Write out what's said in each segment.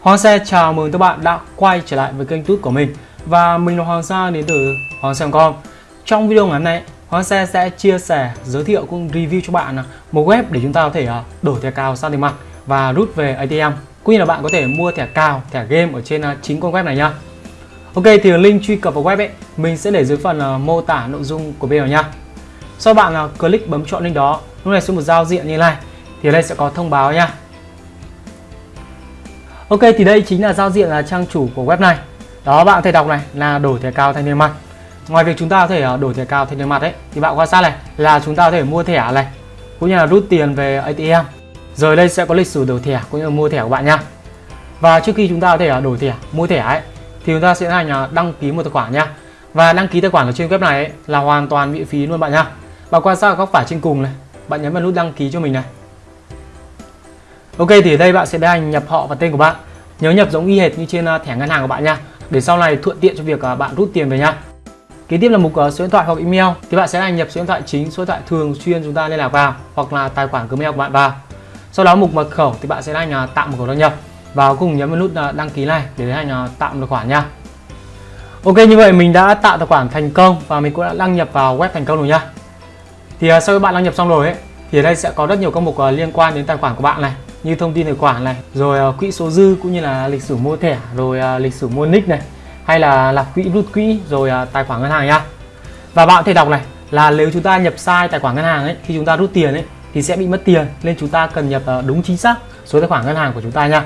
Hoàng Xe chào mừng các bạn đã quay trở lại với kênh YouTube của mình. Và mình là Hoàng Sa đến từ Hoàng Xe.com Trong video ngày hôm nay, Hoàng Xe sẽ chia sẻ, giới thiệu cũng review cho bạn à, một web để chúng ta có thể à, đổi thẻ cào sang tiền mặt và rút về ATM Cũng như là bạn có thể mua thẻ cào, thẻ game ở trên à, chính con web này nha Ok thì link truy cập vào web ấy mình sẽ để dưới phần mô tả nội dung của video nha Sau bạn click bấm chọn link đó, lúc này xuống một giao diện như này thì ở đây sẽ có thông báo nha Ok thì đây chính là giao diện là trang chủ của web này. Đó bạn có thể đọc này là đổi thẻ cao thành niên mặt. Ngoài việc chúng ta có thể ờ, đổi thẻ cao thành niên mặt ấy thì bạn quan sát này là chúng ta có thể mua thẻ này cũng như là rút tiền về ATM rồi đây sẽ có lịch sử đổi thẻ cũng như là mua thẻ của bạn nha. Và trước khi chúng ta có thể ờ, đổi thẻ mua thẻ ấy thì chúng ta sẽ hành ờ, đăng ký một tài khoản nha. Và đăng ký tài khoản ở trên web này ấy, là hoàn toàn miễn phí luôn bạn nha. Bạn quan sát góc phải trên cùng này bạn nhấn vào nút đăng ký cho mình này. Ok thì ở đây bạn sẽ tiến hành nhập họ và tên của bạn. Nhớ nhập giống y hệt như trên à, thẻ ngân hàng của bạn nha. Để sau này thuận tiện cho việc à, bạn rút tiền về nha. Kế tiếp là mục à, số điện thoại hoặc email. Thì bạn sẽ hành nhập số điện thoại chính, số điện thoại thường xuyên chúng ta liên lạc vào Hoặc là tài khoản Gmail của bạn vào. Sau đó mục mật khẩu thì bạn sẽ hành tạo mật khẩu đăng nhập. Và cùng nhấn vào nút đăng ký này để hành tạo tài khoản nha. Ok như vậy mình đã tạo tài khoản thành công và mình cũng đã đăng nhập vào web thành công rồi nha. Thì sau khi bạn đăng nhập xong rồi ấy thì ở đây sẽ có rất nhiều các mục liên quan đến tài khoản của bạn này như thông tin tài khoản này rồi uh, quỹ số dư cũng như là lịch sử mua thẻ rồi uh, lịch sử mua nick này hay là lập quỹ rút quỹ rồi uh, tài khoản ngân hàng nhá. Và bạn có thể đọc này là nếu chúng ta nhập sai tài khoản ngân hàng ấy khi chúng ta rút tiền ấy thì sẽ bị mất tiền nên chúng ta cần nhập uh, đúng chính xác số tài khoản ngân hàng của chúng ta nha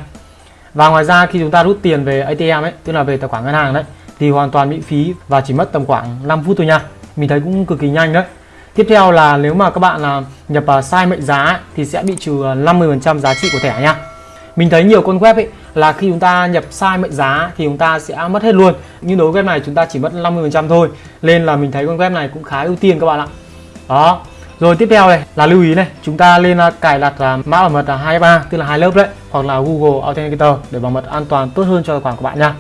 và ngoài ra khi chúng ta rút tiền về ATM ấy tức là về tài khoản ngân hàng đấy thì hoàn toàn miễn phí và chỉ mất tầm khoảng 5 phút thôi nha mình thấy cũng cực kỳ nhanh đấy. Tiếp theo là nếu mà các bạn là nhập à, sai mệnh giá thì sẽ bị trừ à, 50% giá trị của thẻ nha. Mình thấy nhiều con web ấy là khi chúng ta nhập sai mệnh giá thì chúng ta sẽ mất hết luôn. Nhưng đối với web này chúng ta chỉ mất 50% thôi. Nên là mình thấy con web này cũng khá ưu tiên các bạn ạ. Đó. Rồi tiếp theo này là lưu ý này, chúng ta lên à, cài đặt mã bảo mật là 23 tức là hai lớp đấy hoặc là Google Authenticator để bảo mật an toàn tốt hơn cho tài khoản của bạn nha.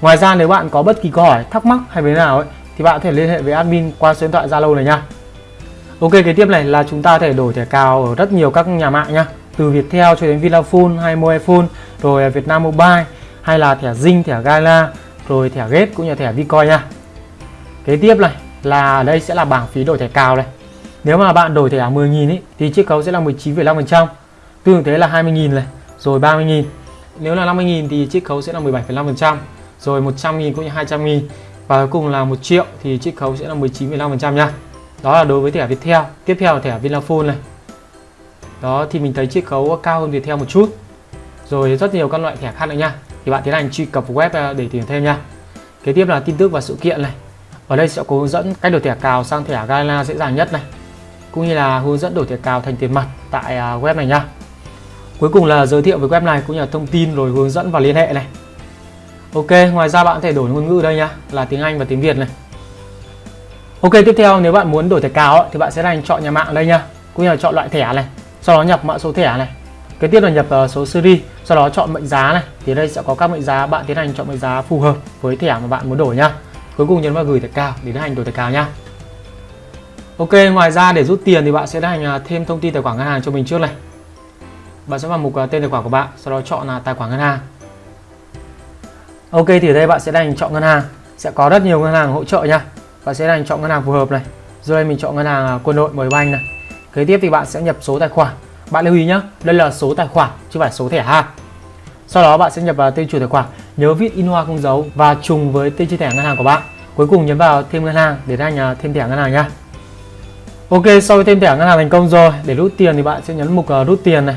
Ngoài ra nếu bạn có bất kỳ câu hỏi, thắc mắc hay vấn nào ấy thì bạn có thể liên hệ với admin qua số điện thoại Zalo này nha. Ok kế tiếp này là chúng ta có thể đổi thẻ cào ở rất nhiều các nhà mạng nhá. Từ Viettel cho đến Vinaphone hay Mobifone rồi Vietnam Mobile hay là thẻ Zing, thẻ Gala rồi thẻ Gate cũng như thẻ Vicoin nha. Kế tiếp này là đây sẽ là bảng phí đổi thẻ cào này. Nếu mà bạn đổi thẻ à, 10.000 ý, thì chiết khấu sẽ là 19,5% tương ứng thế là 20.000 này rồi 30.000 nếu là 50.000 thì chiết khấu sẽ là 17,5% rồi 100.000 cũng như 200.000 và cuối cùng là 1 triệu thì chiết khấu sẽ là 19,5% nha đó là đối với thẻ Viettel. Tiếp theo là thẻ Vinaphone này. Đó, thì mình thấy chiết khấu cao hơn Viettel một chút. Rồi rất nhiều các loại thẻ khác nữa nha. Thì bạn tiến hành truy cập web à, để tìm thêm nha. Kế tiếp là tin tức và sự kiện này. Ở đây sẽ có hướng dẫn cách đổi thẻ cào sang thẻ Gala dễ dàng nhất này, cũng như là hướng dẫn đổi thẻ cào thành tiền mặt tại à, web này nha. Cuối cùng là giới thiệu về web này cũng như là thông tin rồi hướng dẫn và liên hệ này. Ok, ngoài ra bạn có thể đổi ngôn ngữ đây nha, là tiếng Anh và tiếng Việt này. Ok tiếp theo nếu bạn muốn đổi thẻ cào thì bạn sẽ đánh chọn nhà mạng đây nha. Cũng như là chọn loại thẻ này sau đó nhập mã số thẻ này. Kế tiếp là nhập uh, số series sau đó chọn mệnh giá này. Thì đây sẽ có các mệnh giá bạn tiến hành chọn mệnh giá phù hợp với thẻ mà bạn muốn đổi nha. Cuối cùng nhấn vào gửi thẻ cào để tiến hành đổi thẻ cào nha. Ok ngoài ra để rút tiền thì bạn sẽ hành ờ, thêm thông tin tài khoản ngân hàng cho mình trước này. Bạn sẽ vào mục uh, tên tài khoản của bạn sau đó chọn là tài khoản ngân hàng. Ok thì ở đây bạn sẽ hành chọn ngân hàng. Sẽ có rất nhiều ngân hàng hỗ trợ nha bạn sẽ là chọn ngân hàng phù hợp này. Rồi đây mình chọn ngân hàng à, quân đội mời banh này. Kế tiếp thì bạn sẽ nhập số tài khoản. Bạn lưu ý nhé đây là số tài khoản chứ phải số thẻ ha sau đó bạn sẽ nhập vào tên chủ tài khoản. Nhớ viết in hoa không dấu và trùng với tên chi thẻ ngân hàng của bạn. Cuối cùng nhấn vào thêm ngân hàng để anh nhà thêm thẻ ngân hàng nhá Ok sau khi thêm thẻ ngân hàng thành công rồi để rút tiền thì bạn sẽ nhấn mục à, rút tiền này.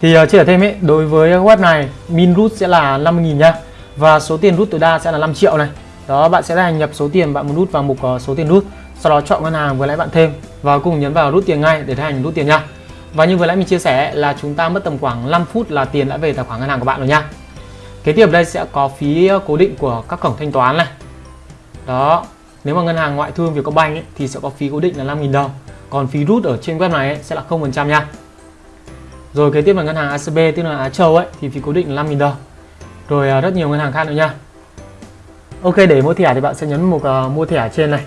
Thì uh, chia sẻ thêm ấy đối với web này min rút sẽ là 50.000 nha. Và số tiền rút tối đa sẽ là 5 triệu này đó bạn sẽ hành nhập số tiền bạn muốn rút vào mục ờ, số tiền rút. Sau đó chọn ngân hàng vừa lãi bạn thêm và cùng nhấn vào rút tiền ngay để hành rút tiền nha. Và như vừa nãy mình chia sẻ là chúng ta mất tầm khoảng 5 phút là tiền đã về tài khoản ngân hàng của bạn rồi nha. Kế tiếp đây sẽ có phí ờ, cố định của các cổng thanh toán này. Đó nếu mà ngân hàng ngoại thương Vietcombank ấy, thì sẽ có phí cố định là 5.000 đồng. Còn phí rút ở trên web này ấy, sẽ là 0% nha. Rồi kế tiếp là ngân hàng ACB tức là Á Châu ấy thì phí cố định là 5.000 đồng. Rồi ờ, rất nhiều ngân hàng khác nữa nha. Ok để mua thẻ thì bạn sẽ nhấn mục uh, mua thẻ trên này.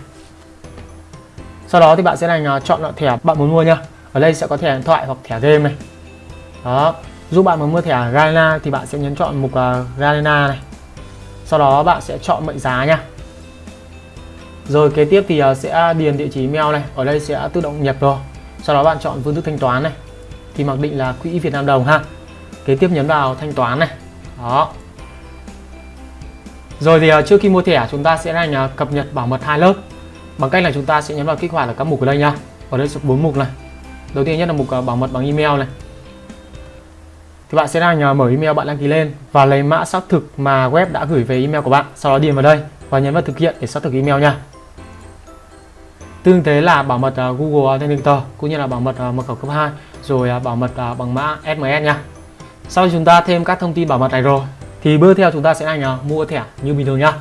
Sau đó thì bạn sẽ hành uh, ờ, chọn loại thẻ bạn muốn mua nhá. Ở đây sẽ có thẻ điện thoại hoặc thẻ game này. Đó. Giúp bạn muốn mua thẻ Garena thì bạn sẽ nhấn chọn mục ờ, uh, Garena này. Sau đó bạn sẽ chọn mệnh giá nhá. rồi kế tiếp thì uh, sẽ điền địa chỉ email này. Ở đây sẽ tự động nhập rồi. Sau đó bạn chọn phương thức thanh toán này. Thì mặc định là quỹ Việt Nam đồng ha. Kế tiếp nhấn vào thanh toán này. Đó rồi thì ờ, trước khi mua thẻ, chúng ta sẽ hành ờ, cập nhật bảo mật hai lớp. Bằng cách là chúng ta sẽ nhấn vào kích hoạt ở các mục ở đây nha ở đây sẽ bốn mục này. Đầu tiên nhất là mục ờ, bảo mật bằng email này. Thì bạn sẽ hành mở email bạn đăng ký lên và lấy mã xác thực mà web đã gửi về email của bạn, sau đó điền vào đây và nhấn vào thực hiện để xác thực email nha. Tương thế là bảo mật Google Authenticator cũng như là bảo mật mật khẩu cấp 2 rồi bảo mật bằng mã SMS nha. Sau chúng ta thêm các thông tin bảo mật này rồi thì bước theo chúng ta sẽ là nhờ? Mua thẻ như bình thường nhá.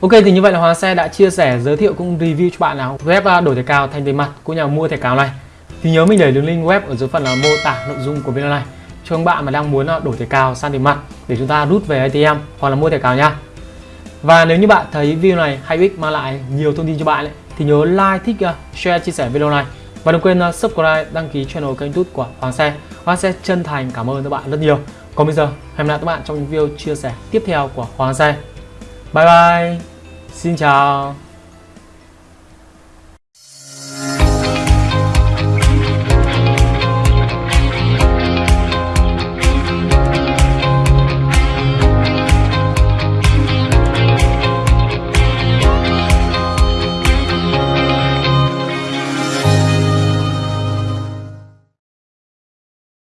Ok thì như vậy là Hoàng Xe đã chia sẻ giới thiệu cũng review cho bạn là web à, đổi thẻ cào thành tiền mặt cũng nhà mua thẻ cào này. Thì nhớ mình để đường link web ở dưới phần là mô tả nội dung của video này. Cho các bạn mà đang muốn à, đổi thẻ cào sang tiền mặt để chúng ta rút về ATM hoặc là mua thẻ cào nha và nếu như bạn thấy video này hay ích mang lại nhiều thông tin cho bạn ấy, thì nhớ like, thích, à, share, chia sẻ video này. Và đừng quên subscribe, đăng ký channel kênh YouTube của Hoàng Xe. Hoàng Xe chân thành cảm ơn các bạn rất nhiều. Còn bây giờ, hẹn gặp lại các bạn trong những video chia sẻ tiếp theo của Hoàng Xe. Bye bye. Xin chào.